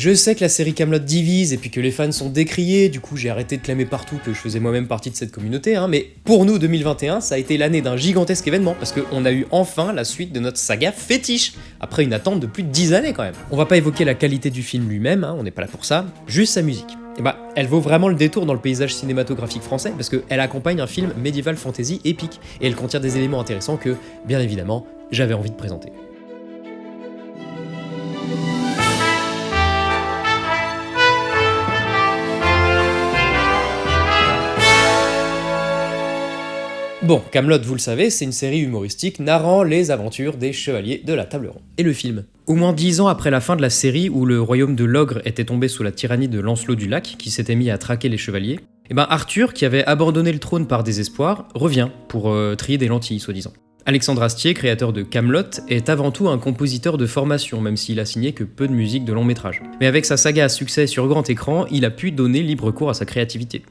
Je sais que la série Camelot divise et puis que les fans sont décriés, du coup j'ai arrêté de clamer partout que je faisais moi-même partie de cette communauté, hein, mais pour nous 2021 ça a été l'année d'un gigantesque événement parce qu'on a eu enfin la suite de notre saga fétiche, après une attente de plus de 10 années quand même. On va pas évoquer la qualité du film lui-même, hein, on n'est pas là pour ça, juste sa musique. Et bah, elle vaut vraiment le détour dans le paysage cinématographique français parce qu'elle accompagne un film médiéval fantasy épique et elle contient des éléments intéressants que, bien évidemment, j'avais envie de présenter. Bon, Camelot, vous le savez, c'est une série humoristique narrant les aventures des chevaliers de la table ronde. Et le film? Au moins dix ans après la fin de la série où le royaume de l'ogre était tombé sous la tyrannie de Lancelot du Lac, qui s'était mis à traquer les chevaliers, eh ben Arthur, qui avait abandonné le trône par désespoir, revient pour euh, trier des lentilles, soi-disant. Alexandre Astier, créateur de Camelot, est avant tout un compositeur de formation, même s'il a signé que peu de musique de long métrage. Mais avec sa saga à succès sur grand écran, il a pu donner libre cours à sa créativité.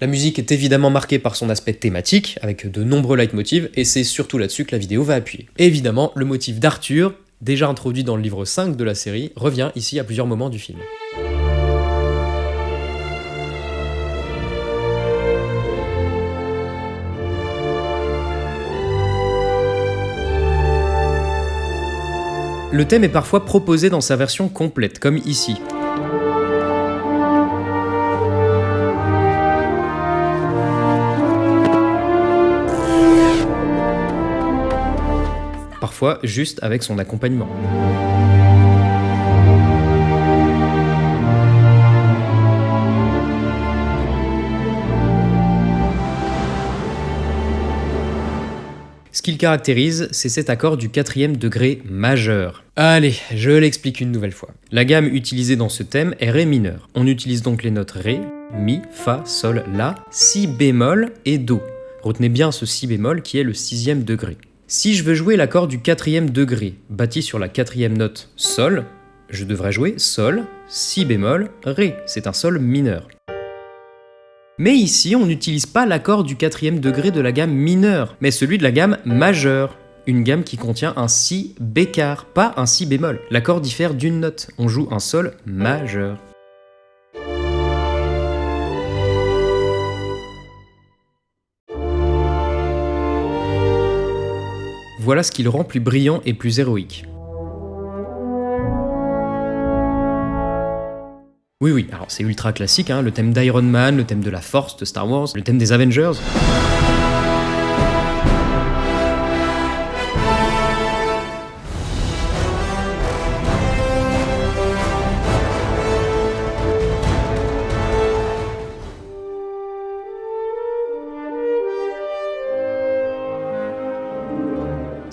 La musique est évidemment marquée par son aspect thématique, avec de nombreux leitmotivs, et c'est surtout là-dessus que la vidéo va appuyer. évidemment, le motif d'Arthur, déjà introduit dans le livre 5 de la série, revient ici à plusieurs moments du film. Le thème est parfois proposé dans sa version complète, comme ici. Juste avec son accompagnement. Ce qu'il caractérise, c'est cet accord du quatrième degré majeur. Allez, je l'explique une nouvelle fois. La gamme utilisée dans ce thème est Ré mineur. On utilise donc les notes Ré, Mi, Fa, Sol, La, Si bémol et Do. Retenez bien ce Si bémol qui est le sixième degré. Si je veux jouer l'accord du quatrième degré, bâti sur la quatrième note Sol, je devrais jouer Sol, Si bémol, Ré, c'est un Sol mineur. Mais ici, on n'utilise pas l'accord du quatrième degré de la gamme mineure, mais celui de la gamme majeure, une gamme qui contient un Si bécard, pas un Si bémol. L'accord diffère d'une note, on joue un Sol majeur. Voilà ce qui le rend plus brillant et plus héroïque. Oui, oui, alors c'est ultra classique, hein, le thème d'Iron Man, le thème de la Force de Star Wars, le thème des Avengers.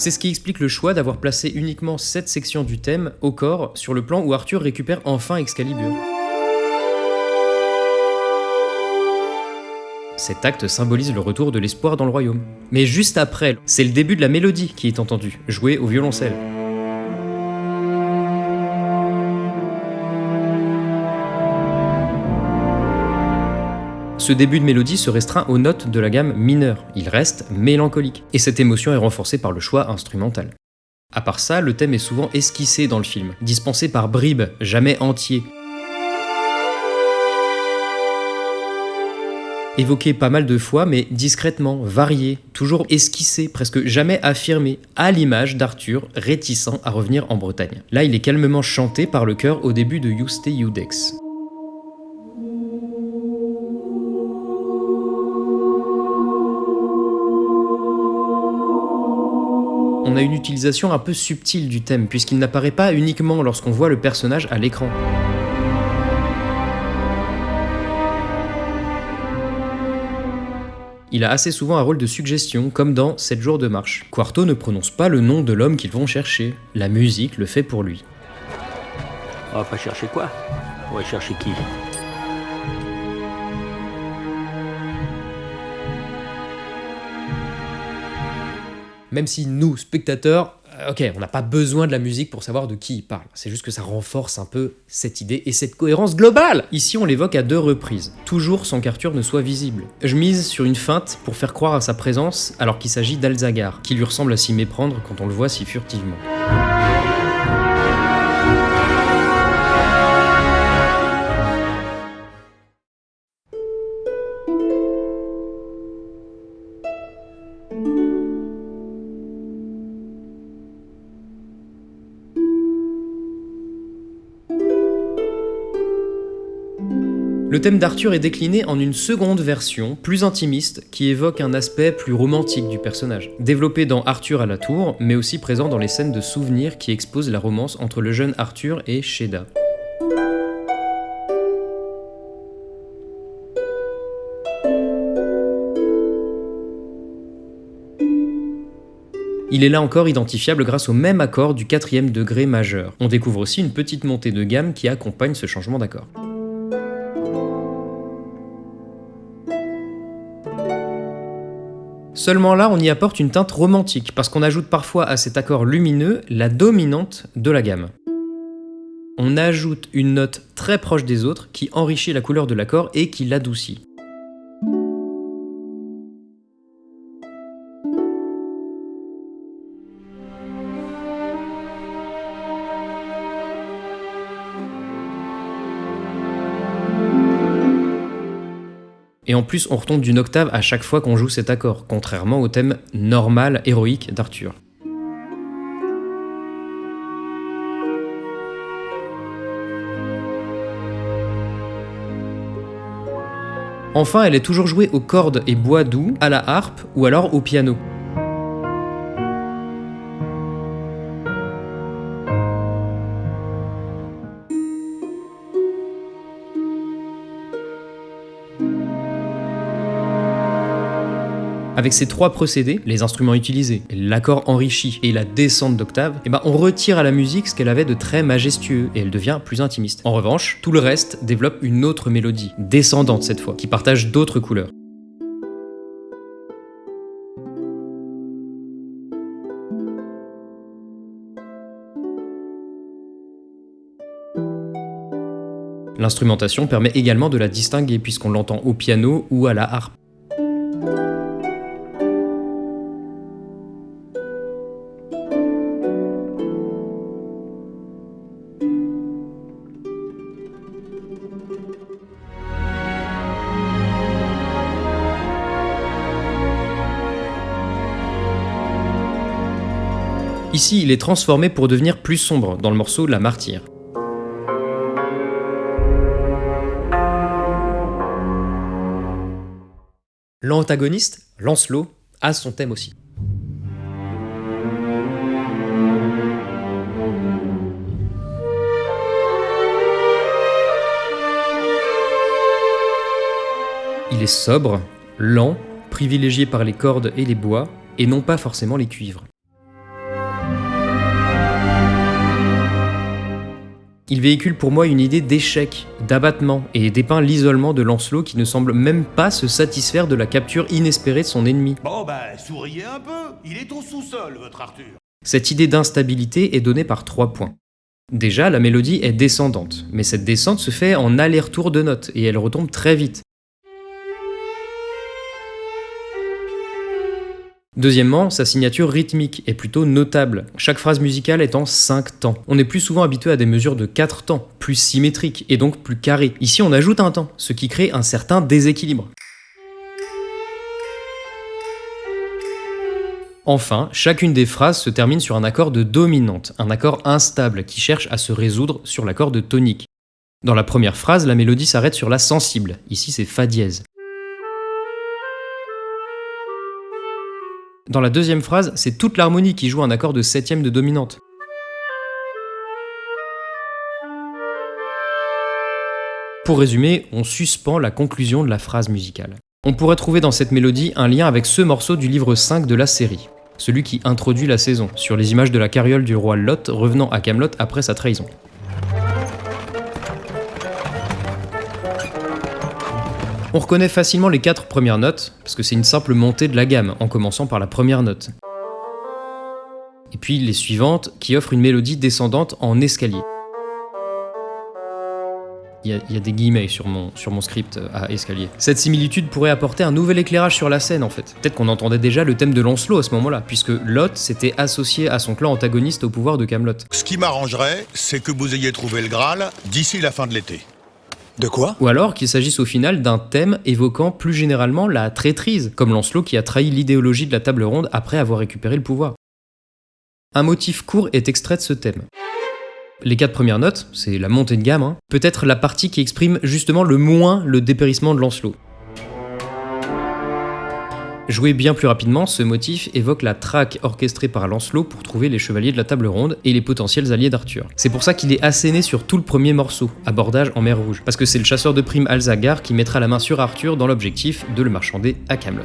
C'est ce qui explique le choix d'avoir placé uniquement cette section du thème au corps sur le plan où Arthur récupère enfin Excalibur. Cet acte symbolise le retour de l'espoir dans le royaume. Mais juste après, c'est le début de la mélodie qui est entendue, jouée au violoncelle. Ce début de mélodie se restreint aux notes de la gamme mineure, il reste mélancolique, et cette émotion est renforcée par le choix instrumental. À part ça, le thème est souvent esquissé dans le film, dispensé par bribes, jamais entier. Évoqué pas mal de fois, mais discrètement, varié, toujours esquissé, presque jamais affirmé, à l'image d'Arthur, réticent à revenir en Bretagne. Là, il est calmement chanté par le chœur au début de Juste Iudex. On a une utilisation un peu subtile du thème, puisqu'il n'apparaît pas uniquement lorsqu'on voit le personnage à l'écran. Il a assez souvent un rôle de suggestion, comme dans 7 jours de marche. Quarto ne prononce pas le nom de l'homme qu'ils vont chercher, la musique le fait pour lui. On va pas chercher quoi? On va chercher qui? Même si nous, spectateurs, ok, on n'a pas besoin de la musique pour savoir de qui il parle. C'est juste que ça renforce un peu cette idée et cette cohérence globale. Ici, on l'évoque à deux reprises, toujours sans qu'Arthur ne soit visible. Je mise sur une feinte pour faire croire à sa présence alors qu'il s'agit d'Alzagar, qui lui ressemble à s'y méprendre quand on le voit si furtivement. Thème d'Arthur est décliné en une seconde version, plus intimiste, qui évoque un aspect plus romantique du personnage. Développé dans Arthur à la tour, mais aussi présent dans les scènes de souvenirs qui exposent la romance entre le jeune Arthur et Sheda. Il est là encore identifiable grâce au même accord du quatrième degré majeur. On découvre aussi une petite montée de gamme qui accompagne ce changement d'accord. Seulement là, on y apporte une teinte romantique, parce qu'on ajoute parfois à cet accord lumineux la dominante de la gamme. On ajoute une note très proche des autres qui enrichit la couleur de l'accord et qui l'adoucit. Et en plus, on retombe d'une octave à chaque fois qu'on joue cet accord, contrairement au thème normal, héroïque d'Arthur. Enfin, elle est toujours jouée aux cordes et bois doux, à la harpe ou alors au piano. Avec ces trois procédés, les instruments utilisés, l'accord enrichi et la descente d'octave, eh ben on retire à la musique ce qu'elle avait de très majestueux et elle devient plus intimiste. En revanche, tout le reste développe une autre mélodie, descendante cette fois, qui partage d'autres couleurs. L'instrumentation permet également de la distinguer puisqu'on l'entend au piano ou à la harpe. Il est transformé pour devenir plus sombre dans le morceau La Martyre. L'antagoniste, Lancelot, a son thème aussi. Il est sobre, lent, privilégié par les cordes et les bois, et non pas forcément les cuivres. Il véhicule pour moi une idée d'échec, d'abattement, et dépeint l'isolement de Lancelot qui ne semble même pas se satisfaire de la capture inespérée de son ennemi. Bon bah, souriez un peu, il est au sous-sol, votre Arthur. Cette idée d'instabilité est donnée par trois points. Déjà, la mélodie est descendante, mais cette descente se fait en aller-retour de notes, et elle retombe très vite. Deuxièmement, sa signature rythmique est plutôt notable. Chaque phrase musicale est en 5 temps. On est plus souvent habitué à des mesures de 4 temps, plus symétriques et donc plus carrées. Ici, on ajoute un temps, ce qui crée un certain déséquilibre. Enfin, chacune des phrases se termine sur un accord de dominante, un accord instable qui cherche à se résoudre sur l'accord de tonique. Dans la première phrase, la mélodie s'arrête sur la sensible, ici c'est Fa dièse. Dans la deuxième phrase, c'est toute l'harmonie qui joue un accord de septième de dominante. Pour résumer, on suspend la conclusion de la phrase musicale. On pourrait trouver dans cette mélodie un lien avec ce morceau du livre 5 de la série, celui qui introduit la saison, sur les images de la carriole du roi Lot revenant à Camelot après sa trahison. On reconnaît facilement les quatre premières notes, parce que c'est une simple montée de la gamme, en commençant par la première note. Et puis les suivantes qui offrent une mélodie descendante en escalier. Il y, a, des guillemets sur mon, sur mon script euh, à escalier. Cette similitude pourrait apporter un nouvel éclairage sur la scène en fait. Peut-être qu'on entendait déjà le thème de Lancelot à ce moment-là, puisque Lot s'était associé à son clan antagoniste au pouvoir de Camelot. Ce qui m'arrangerait, c'est que vous ayez trouvé le Graal d'ici la fin de l'été. De quoi Ou alors qu'il s'agisse au final d'un thème évoquant plus généralement la traîtrise, comme Lancelot qui a trahi l'idéologie de la table ronde après avoir récupéré le pouvoir. Un motif court est extrait de ce thème. Les quatre premières notes, c'est la montée de gamme, hein. peut-être la partie qui exprime justement le moins le dépérissement de Lancelot. Joué bien plus rapidement, ce motif évoque la traque orchestrée par Lancelot pour trouver les chevaliers de la table ronde et les potentiels alliés d'Arthur. C'est pour ça qu'il est asséné sur tout le premier morceau, abordage en mer Rouge, parce que c'est le chasseur de primes Alzagar qui mettra la main sur Arthur dans l'objectif de le marchander à Camelot.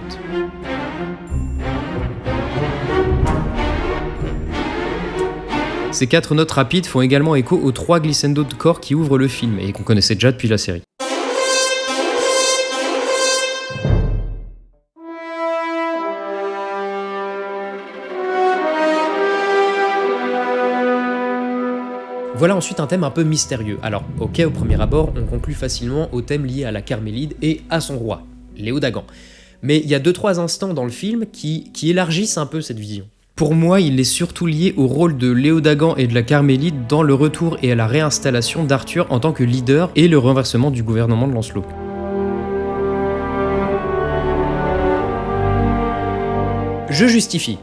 Ces quatre notes rapides font également écho aux trois glissando de corps qui ouvrent le film et qu'on connaissait déjà depuis la série. Voilà ensuite un thème un peu mystérieux. Alors, ok, au premier abord, on conclut facilement au thème lié à la Carmélide et à son roi, Léo Dagan. Mais il y a 2-3 instants dans le film qui, qui élargissent un peu cette vision. Pour moi, il est surtout lié au rôle de Léodagan et de la Carmélite dans le retour et à la réinstallation d'Arthur en tant que leader et le renversement du gouvernement de Lancelot. Je justifie.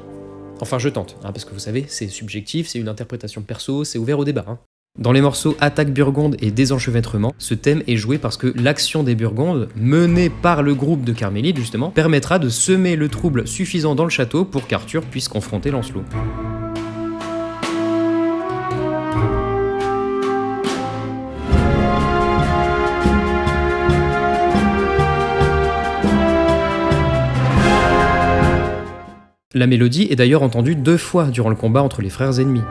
Enfin, je tente, hein, parce que vous savez, c'est subjectif, c'est une interprétation perso, c'est ouvert au débat. Hein. Dans les morceaux Attaque Burgonde et Désenchevêtrement, ce thème est joué parce que l'action des Burgondes, menée par le groupe de Carmélite justement, permettra de semer le trouble suffisant dans le château pour qu'Arthur puisse confronter Lancelot. La mélodie est d'ailleurs entendue deux fois durant le combat entre les frères ennemis.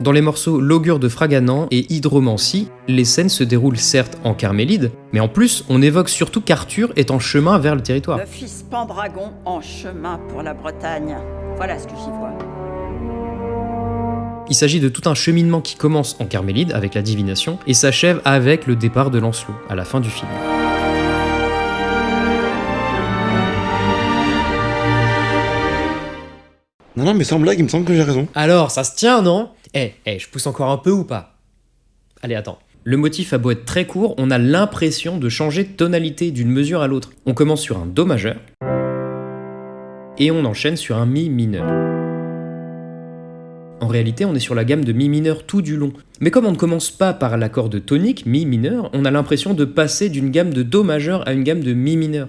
Dans les morceaux L'augure de Fraganan et Hydromancie, les scènes se déroulent certes en Carmélide, mais en plus on évoque surtout qu'Arthur est en chemin vers le territoire. Le fils Pendragon en chemin pour la Bretagne. Voilà ce que j'y vois. Il s'agit de tout un cheminement qui commence en Carmélide avec la divination et s'achève avec le départ de Lancelot à la fin du film. Non, non, mais sans blague, il me semble que j'ai raison. Alors, ça se tient, non? Eh, eh, je pousse encore un peu ou pas? Allez, attends. Le motif a beau être très court, on a l'impression de changer de tonalité d'une mesure à l'autre. On commence sur un Do majeur, et on enchaîne sur un Mi mineur. En réalité, on est sur la gamme de Mi mineur tout du long. Mais comme on ne commence pas par l'accord de tonique, Mi mineur, on a l'impression de passer d'une gamme de Do majeur à une gamme de Mi mineur.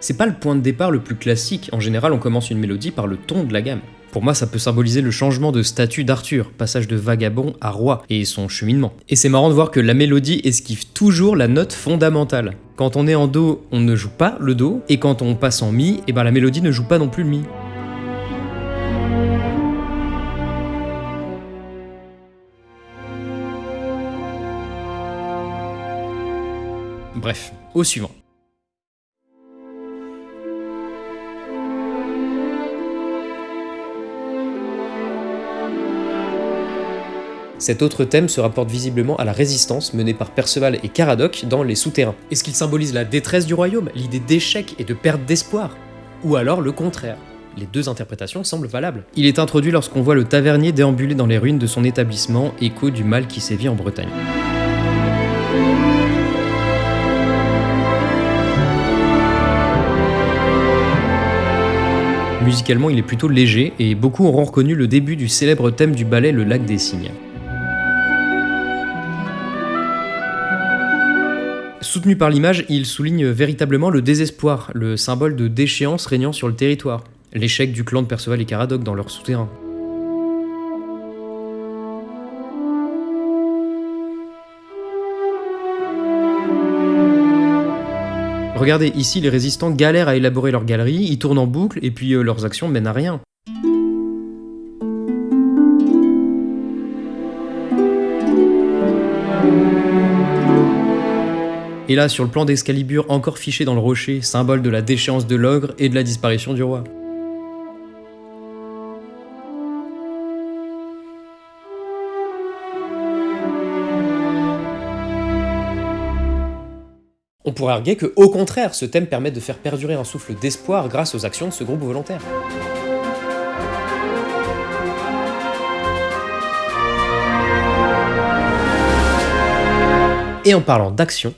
C'est pas le point de départ le plus classique, en général on commence une mélodie par le ton de la gamme. Pour moi, ça peut symboliser le changement de statut d'Arthur, passage de vagabond à roi, et son cheminement. Et c'est marrant de voir que la mélodie esquive toujours la note fondamentale. Quand on est en Do, on ne joue pas le Do, et quand on passe en Mi, et eh ben la mélodie ne joue pas non plus le Mi. Bref, au suivant. Cet autre thème se rapporte visiblement à la résistance menée par Perceval et Caradoc dans Les Souterrains. Est-ce qu'il symbolise la détresse du royaume, l'idée d'échec et de perte d'espoir Ou alors le contraire? Les deux interprétations semblent valables. Il est introduit lorsqu'on voit le tavernier déambuler dans les ruines de son établissement, écho du mal qui sévit en Bretagne. Musicalement, il est plutôt léger et beaucoup auront reconnu le début du célèbre thème du ballet Le Lac des Cygnes. Soutenu par l'image, il souligne véritablement le désespoir, le symbole de déchéance régnant sur le territoire, l'échec du clan de Perceval et Caradoc dans leur souterrain. Regardez, ici les résistants galèrent à élaborer leur galerie, ils tournent en boucle et puis euh, leurs actions mènent à rien. Et là, sur le plan d'Excalibur encore fiché dans le rocher, symbole de la déchéance de l'ogre et de la disparition du roi. On pourrait arguer que, au contraire, ce thème permet de faire perdurer un souffle d'espoir grâce aux actions de ce groupe volontaire. Et en parlant d'action,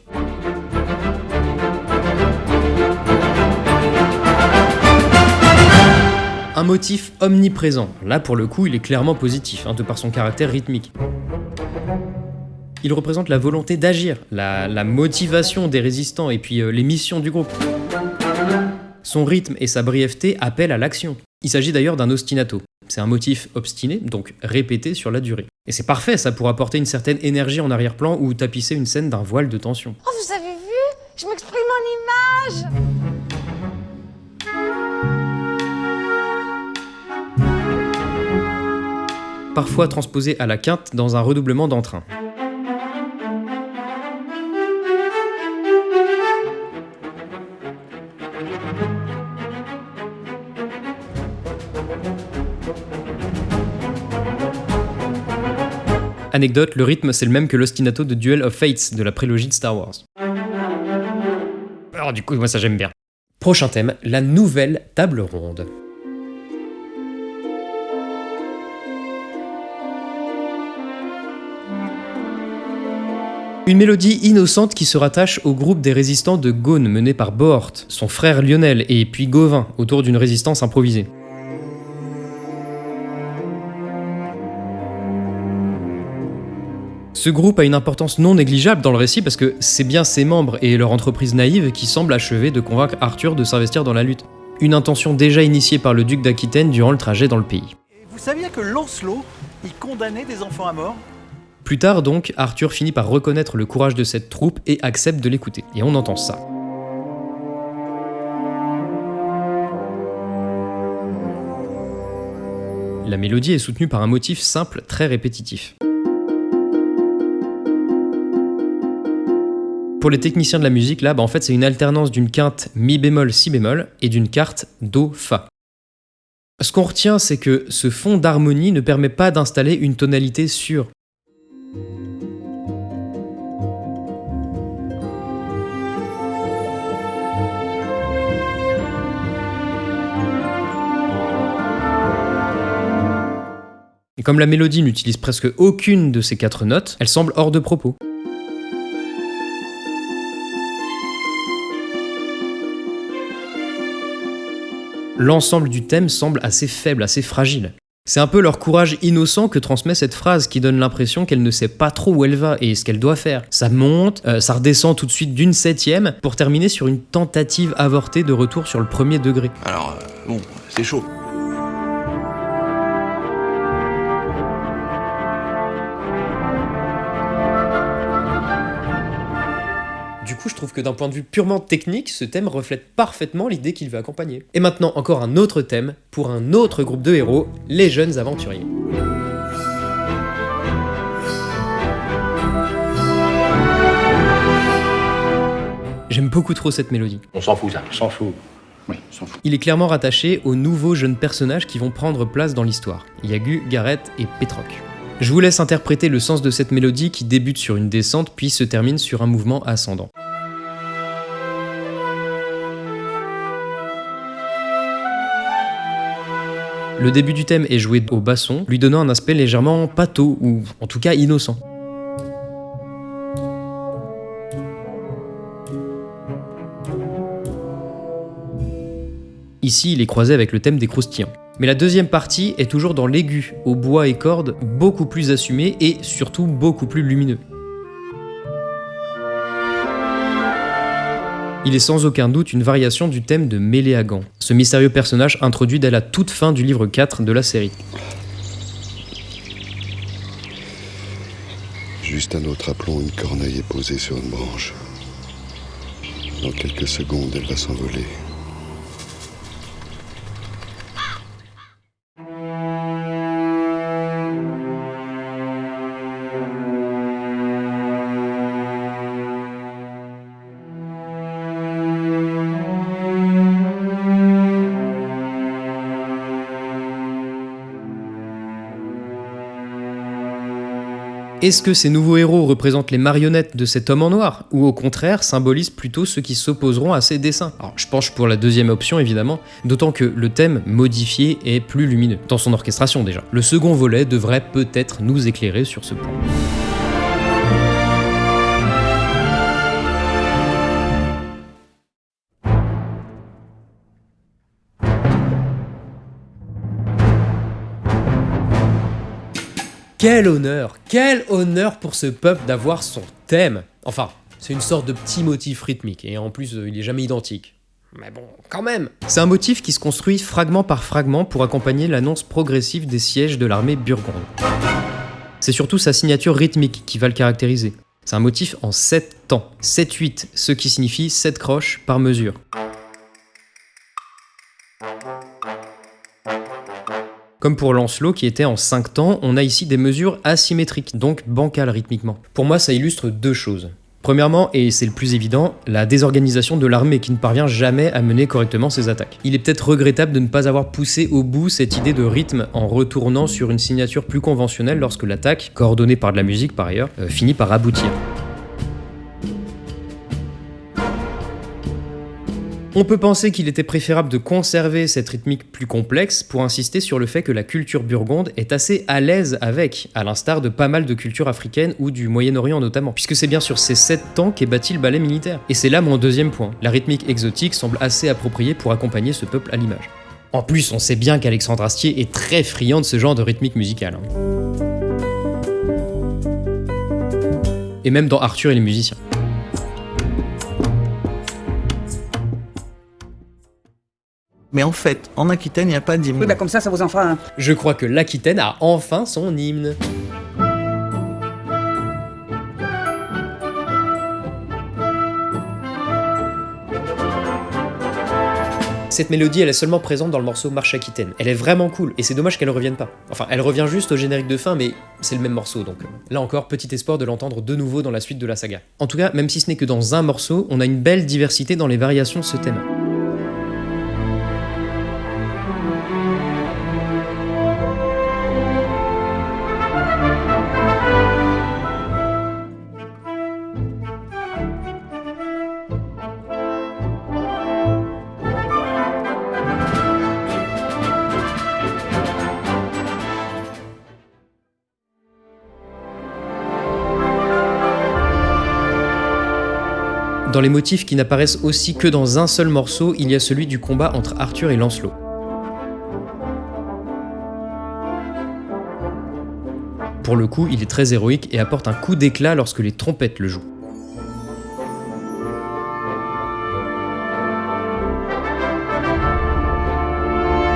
un motif omniprésent. Là, pour le coup, il est clairement positif, hein, de par son caractère rythmique. Il représente la volonté d'agir, la, motivation des résistants et puis euh, les missions du groupe. Son rythme et sa brièveté appellent à l'action. Il s'agit d'ailleurs d'un ostinato. C'est un motif obstiné, donc répété sur la durée. Et c'est parfait, ça pour apporter une certaine énergie en arrière-plan ou tapisser une scène d'un voile de tension. Oh, vous avez vu? Je m'exprime en image Parfois transposé à la quinte dans un redoublement d'entrain. Anecdote, le rythme c'est le même que l'ostinato de Duel of Fates de la prélogie de Star Wars. Alors du coup, moi ça j'aime bien. Prochain thème, la nouvelle table ronde. Une mélodie innocente qui se rattache au groupe des résistants de Gaune mené par Bohort, son frère Lionel et puis Gauvin autour d'une résistance improvisée. Ce groupe a une importance non négligeable dans le récit parce que c'est bien ses membres et leur entreprise naïve qui semblent achever de convaincre Arthur de s'investir dans la lutte. Une intention déjà initiée par le duc d'Aquitaine durant le trajet dans le pays. Vous saviez que Lancelot, il condamnait des enfants à mort? Plus tard donc, Arthur finit par reconnaître le courage de cette troupe et accepte de l'écouter. Et on entend ça. La mélodie est soutenue par un motif simple très répétitif. Pour les techniciens de la musique, là, bah, en fait, c'est une alternance d'une quinte mi bémol si bémol et d'une quarte do fa. Ce qu'on retient, c'est que ce fond d'harmonie ne permet pas d'installer une tonalité sûre. Et comme la mélodie n'utilise presque aucune de ces quatre notes, elle semble hors de propos. L'ensemble du thème semble assez faible, assez fragile. C'est un peu leur courage innocent que transmet cette phrase qui donne l'impression qu'elle ne sait pas trop où elle va et ce qu'elle doit faire. Ça monte, euh, ça redescend tout de suite d'une septième pour terminer sur une tentative avortée de retour sur le premier degré. Alors, euh, bon, c'est chaud. Du coup, je trouve que d'un point de vue purement technique, ce thème reflète parfaitement l'idée qu'il veut accompagner. Et maintenant, encore un autre thème pour un autre groupe de héros, les jeunes aventuriers. J'aime beaucoup trop cette mélodie. On s'en fout, ça. On s'en fout. Oui, on s'en fout. Il est clairement rattaché aux nouveaux jeunes personnages qui vont prendre place dans l'histoire, Yagu, Gareth et Petroc. Je vous laisse interpréter le sens de cette mélodie qui débute sur une descente puis se termine sur un mouvement ascendant. Le début du thème est joué au basson, lui donnant un aspect légèrement pâteau, ou en tout cas innocent. Ici, il est croisé avec le thème des croustillants. Mais la deuxième partie est toujours dans l'aigu, au bois et cordes, beaucoup plus assumé et surtout beaucoup plus lumineux. Il est sans aucun doute une variation du thème de Méléagan, ce mystérieux personnage introduit dès la toute fin du livre 4 de la série. Juste un autre aplomb, une corneille est posée sur une branche. Dans quelques secondes, elle va s'envoler. Est-ce que ces nouveaux héros représentent les marionnettes de cet homme en noir Ou au contraire symbolisent plutôt ceux qui s'opposeront à ses dessins? Alors je penche pour la deuxième option évidemment, d'autant que le thème modifié est plus lumineux, dans son orchestration déjà. Le second volet devrait peut-être nous éclairer sur ce point. Quel honneur, quel honneur pour ce peuple d'avoir son thème. Enfin, c'est une sorte de petit motif rythmique, et en plus, euh, il est jamais identique. Mais bon, quand même C'est un motif qui se construit fragment par fragment pour accompagner l'annonce progressive des sièges de l'armée burgonde. C'est surtout sa signature rythmique qui va le caractériser. C'est un motif en 7 temps, 7-8, ce qui signifie 7 croches par mesure. Comme pour Lancelot qui était en 5 temps, on a ici des mesures asymétriques, donc bancales rythmiquement. Pour moi, ça illustre deux choses. Premièrement, et c'est le plus évident, la désorganisation de l'armée qui ne parvient jamais à mener correctement ses attaques. Il est peut-être regrettable de ne pas avoir poussé au bout cette idée de rythme en retournant sur une signature plus conventionnelle lorsque l'attaque, coordonnée par de la musique par ailleurs, euh, finit par aboutir. On peut penser qu'il était préférable de conserver cette rythmique plus complexe pour insister sur le fait que la culture burgonde est assez à l'aise avec, à l'instar de pas mal de cultures africaines ou du Moyen-Orient notamment, puisque c'est bien sur ces sept temps qu'est bâti le ballet militaire. Et c'est là mon deuxième point. La rythmique exotique semble assez appropriée pour accompagner ce peuple à l'image. En plus, on sait bien qu'Alexandre Astier est très friand de ce genre de rythmique musicale. hein. Et même dans Arthur et les musiciens. Mais en fait, en Aquitaine, il n'y a pas d'hymne. Oui, bah comme ça, ça vous en fera un. Je crois que l'Aquitaine a enfin son hymne. Cette mélodie, elle est seulement présente dans le morceau Marche Aquitaine. Elle est vraiment cool, et c'est dommage qu'elle revienne pas. Enfin, elle revient juste au générique de fin, mais c'est le même morceau, donc là encore, petit espoir de l'entendre de nouveau dans la suite de la saga. En tout cas, même si ce n'est que dans un morceau, on a une belle diversité dans les variations de ce thème. Dans les motifs qui n'apparaissent aussi que dans un seul morceau, il y a celui du combat entre Arthur et Lancelot. Pour le coup, il est très héroïque et apporte un coup d'éclat lorsque les trompettes le jouent.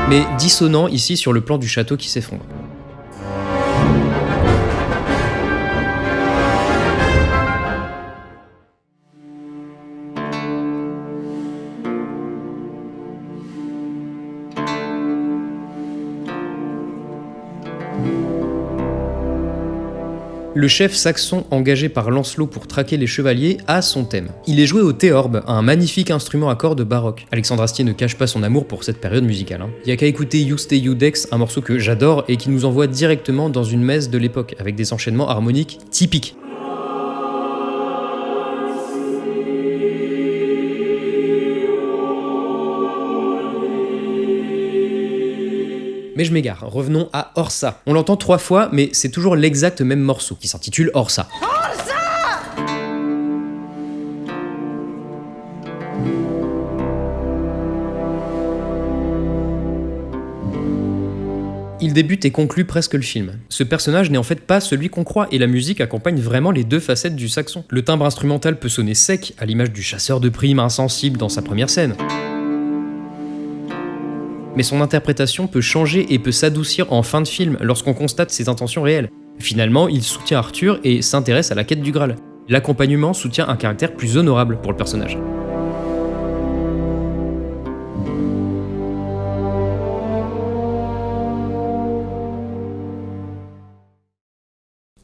Mais dissonant ici sur le plan du château qui s'effondre. Le chef saxon engagé par Lancelot pour traquer les chevaliers a son thème. Il est joué au théorbe, un magnifique instrument à cordes baroque. Alexandre Astier ne cache pas son amour pour cette période musicale. hein. Il y a qu'à écouter You Stay You Dex, un morceau que j'adore et qui nous envoie directement dans une messe de l'époque, avec des enchaînements harmoniques typiques. Mais je m'égare, revenons à Orsa. On l'entend trois fois, mais c'est toujours l'exact même morceau, qui s'intitule Orsa. Il débute et conclut presque le film. Ce personnage n'est en fait pas celui qu'on croit, et la musique accompagne vraiment les deux facettes du saxon. Le timbre instrumental peut sonner sec, à l'image du chasseur de primes insensible dans sa première scène. Mais son interprétation peut changer et peut s'adoucir en fin de film lorsqu'on constate ses intentions réelles. Finalement, il soutient Arthur et s'intéresse à la quête du Graal. L'accompagnement soutient un caractère plus honorable pour le personnage.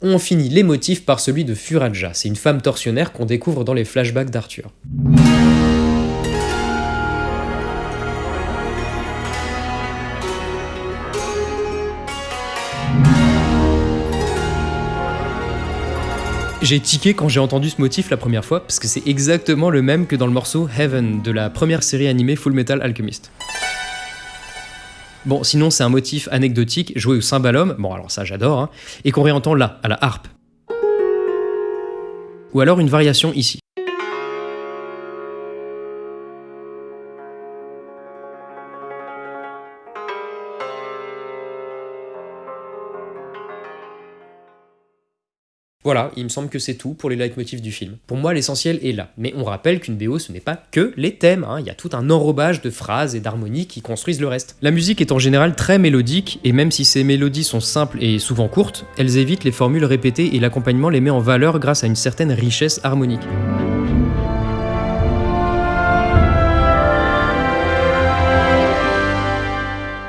On finit les motifs par celui de Furaja, c'est une femme tortionnaire qu'on découvre dans les flashbacks d'Arthur. J'ai tiqué quand j'ai entendu ce motif la première fois, parce que c'est exactement le même que dans le morceau Heaven de la première série animée Full Metal Alchemist. Bon, sinon c'est un motif anecdotique joué au cymbalum, bon alors ça j'adore, hein, et qu'on réentend là, à la harpe. Ou alors une variation ici. Voilà, il me semble que c'est tout pour les leitmotifs du film. Pour moi, l'essentiel est là. Mais on rappelle qu'une BO, ce n'est pas que les thèmes, hein. il y a tout un enrobage de phrases et d'harmonies qui construisent le reste. La musique est en général très mélodique, et même si ces mélodies sont simples et souvent courtes, elles évitent les formules répétées et l'accompagnement les met en valeur grâce à une certaine richesse harmonique.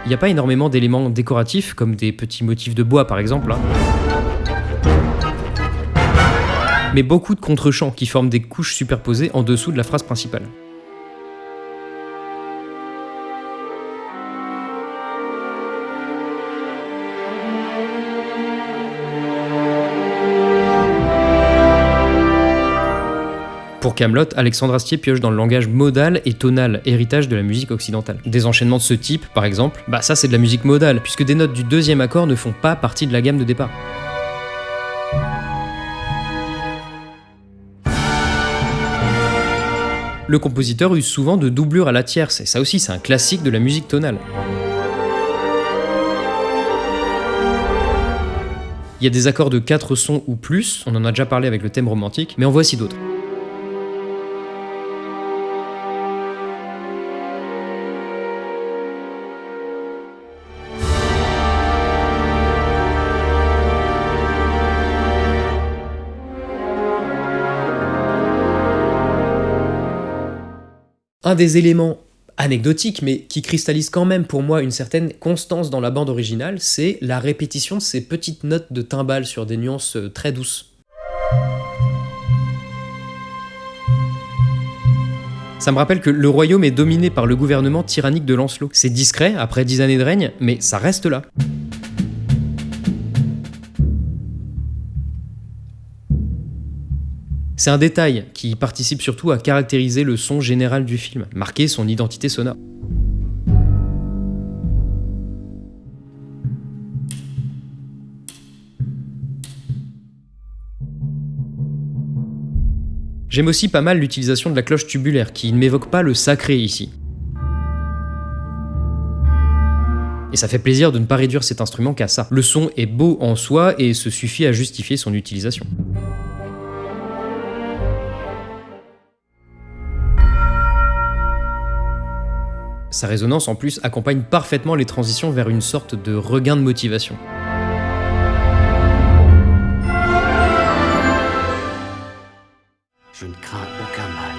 Il n'y a pas énormément d'éléments décoratifs, comme des petits motifs de bois par exemple. hein. Mais beaucoup de contre-champs qui forment des couches superposées en dessous de la phrase principale. Pour Camelot, Alexandre Astier pioche dans le langage modal et tonal, héritage de la musique occidentale. Des enchaînements de ce type, par exemple, bah ça c'est de la musique modale, puisque des notes du deuxième accord ne font pas partie de la gamme de départ. Le compositeur use souvent de doublures à la tierce, et ça aussi c'est un classique de la musique tonale. Il y a des accords de 4 sons ou plus, on en a déjà parlé avec le thème romantique, mais en voici d'autres. Un des éléments anecdotiques, mais qui cristallise quand même pour moi une certaine constance dans la bande originale, c'est la répétition de ces petites notes de timbales sur des nuances euh, très douces. Ça me rappelle que le royaume est dominé par le gouvernement tyrannique de Lancelot. C'est discret après dix années de règne, mais ça reste là. C'est un détail qui participe surtout à caractériser le son général du film, marquer son identité sonore. J'aime aussi pas mal l'utilisation de la cloche tubulaire, qui ne m'évoque pas le sacré ici. Et ça fait plaisir de ne pas réduire cet instrument qu'à ça. Le son est beau en soi et se suffit à justifier son utilisation. Sa résonance en plus accompagne parfaitement les transitions vers une sorte de regain de motivation. Je ne crains aucun mal,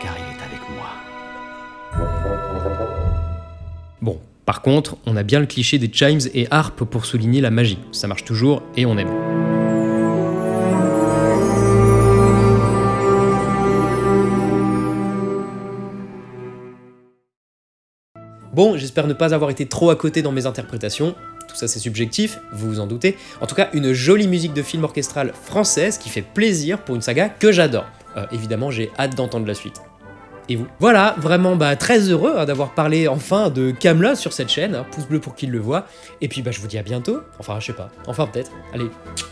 car il est avec moi. Bon, par contre, on a bien le cliché des chimes et harpes pour souligner la magie. Ça marche toujours et on aime. Bon, j'espère ne pas avoir été trop à côté dans mes interprétations. Tout ça c'est subjectif, vous vous en doutez. En tout cas, une jolie musique de film orchestral française qui fait plaisir pour une saga que j'adore. Euh, évidemment, j'ai hâte d'entendre la suite. Et vous Voilà, vraiment bah, très heureux hein, d'avoir parlé enfin de Camelot sur cette chaîne. hein. pouce bleu pour qui le voit. Et puis bah, je vous dis à bientôt. Enfin, je sais pas. Enfin, peut-être. Allez,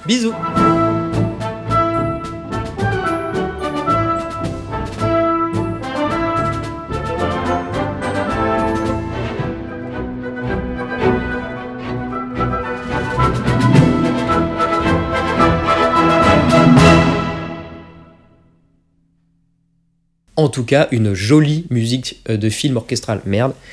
bisous En tout cas, une jolie musique euh, de film orchestral. Merde,